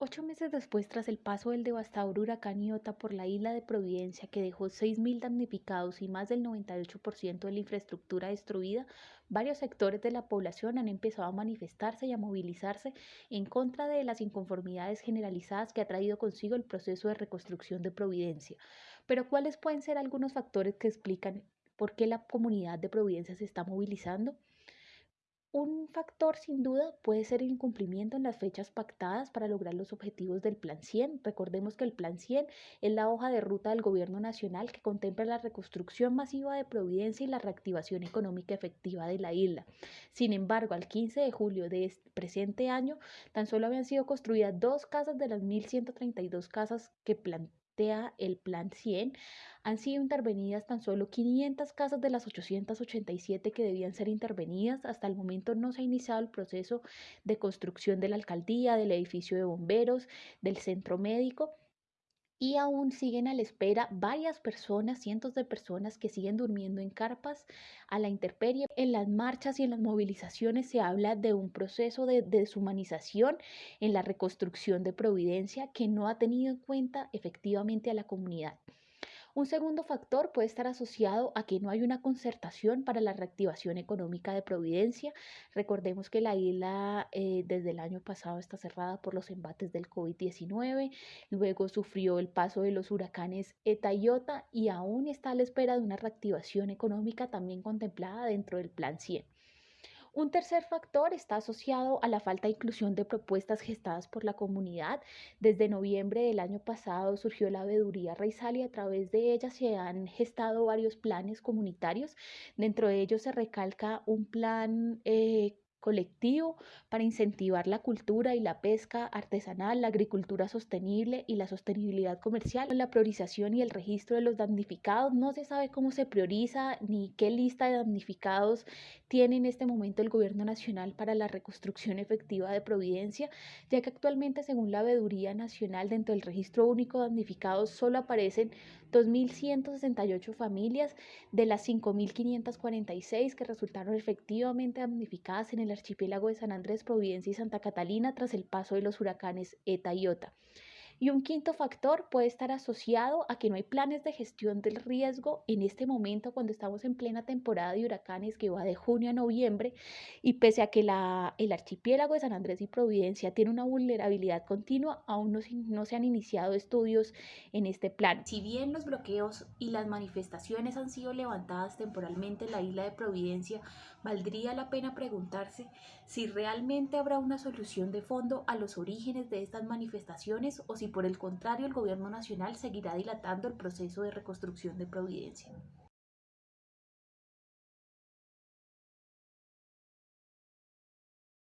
Ocho meses después, tras el paso del devastador huracán Iota por la isla de Providencia, que dejó 6.000 damnificados y más del 98% de la infraestructura destruida, varios sectores de la población han empezado a manifestarse y a movilizarse en contra de las inconformidades generalizadas que ha traído consigo el proceso de reconstrucción de Providencia. Pero, ¿cuáles pueden ser algunos factores que explican por qué la comunidad de Providencia se está movilizando? Un factor sin duda puede ser el incumplimiento en las fechas pactadas para lograr los objetivos del Plan 100. Recordemos que el Plan 100 es la hoja de ruta del Gobierno Nacional que contempla la reconstrucción masiva de Providencia y la reactivación económica efectiva de la isla. Sin embargo, al 15 de julio de este presente año, tan solo habían sido construidas dos casas de las 1.132 casas que plantean el Plan 100, han sido intervenidas tan solo 500 casas de las 887 que debían ser intervenidas. Hasta el momento no se ha iniciado el proceso de construcción de la alcaldía, del edificio de bomberos, del centro médico y aún siguen a la espera varias personas, cientos de personas que siguen durmiendo en carpas a la intemperie. En las marchas y en las movilizaciones se habla de un proceso de deshumanización en la reconstrucción de Providencia que no ha tenido en cuenta efectivamente a la comunidad. Un segundo factor puede estar asociado a que no hay una concertación para la reactivación económica de Providencia. Recordemos que la isla eh, desde el año pasado está cerrada por los embates del COVID-19, luego sufrió el paso de los huracanes Eta y Iota y aún está a la espera de una reactivación económica también contemplada dentro del Plan 100. Un tercer factor está asociado a la falta de inclusión de propuestas gestadas por la comunidad. Desde noviembre del año pasado surgió la veeduría raizal y a través de ella se han gestado varios planes comunitarios. Dentro de ellos se recalca un plan eh, colectivo para incentivar la cultura y la pesca artesanal, la agricultura sostenible y la sostenibilidad comercial. La priorización y el registro de los damnificados no se sabe cómo se prioriza ni qué lista de damnificados tiene en este momento el gobierno nacional para la reconstrucción efectiva de Providencia, ya que actualmente según la veeduría nacional dentro del registro único de damnificados solo aparecen 2.168 familias de las 5.546 que resultaron efectivamente damnificadas en el archipiélago de San Andrés, Providencia y Santa Catalina tras el paso de los huracanes Eta y Ota. Y un quinto factor puede estar asociado a que no hay planes de gestión del riesgo en este momento cuando estamos en plena temporada de huracanes que va de junio a noviembre y pese a que la, el archipiélago de San Andrés y Providencia tiene una vulnerabilidad continua, aún no, no se han iniciado estudios en este plan. Si bien los bloqueos y las manifestaciones han sido levantadas temporalmente en la isla de Providencia, valdría la pena preguntarse si realmente habrá una solución de fondo a los orígenes de estas manifestaciones o si por el contrario el gobierno nacional seguirá dilatando el proceso de reconstrucción de Providencia.